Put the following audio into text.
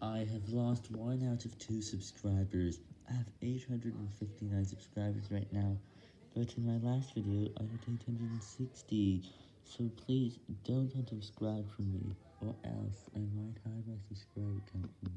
I have lost 1 out of 2 subscribers. I have 859 subscribers right now, but in my last video I had 860, so please don't unsubscribe from me, or else I might hide my subscriber count.